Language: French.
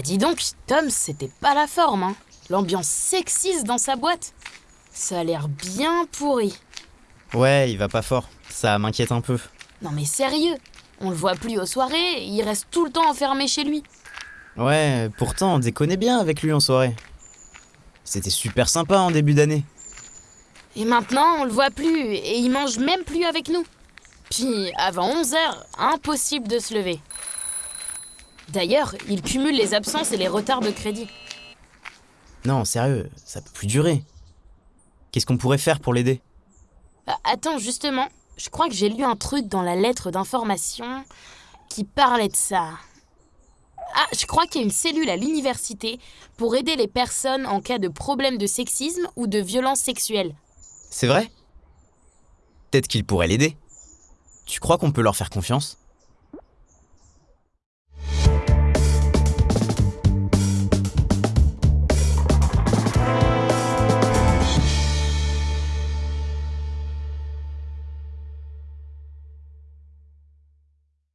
Bah dis donc, Tom, c'était pas la forme, hein. L'ambiance sexiste dans sa boîte. Ça a l'air bien pourri. Ouais, il va pas fort. Ça m'inquiète un peu. Non mais sérieux, on le voit plus aux soirées, il reste tout le temps enfermé chez lui. Ouais, pourtant on déconnait bien avec lui en soirée. C'était super sympa en début d'année. Et maintenant, on le voit plus et il mange même plus avec nous. Puis, avant 11 heures, impossible de se lever. D'ailleurs, il cumule les absences et les retards de crédit. Non, sérieux, ça peut plus durer. Qu'est-ce qu'on pourrait faire pour l'aider? Ah, Attends, justement, je crois que j'ai lu un truc dans la lettre d'information qui parlait de ça. Ah, je crois qu'il y a une cellule à l'université pour aider les personnes en cas de problème de sexisme ou de violence sexuelle. C'est vrai? Peut-être qu'il pourrait l'aider. Tu crois qu'on peut leur faire confiance?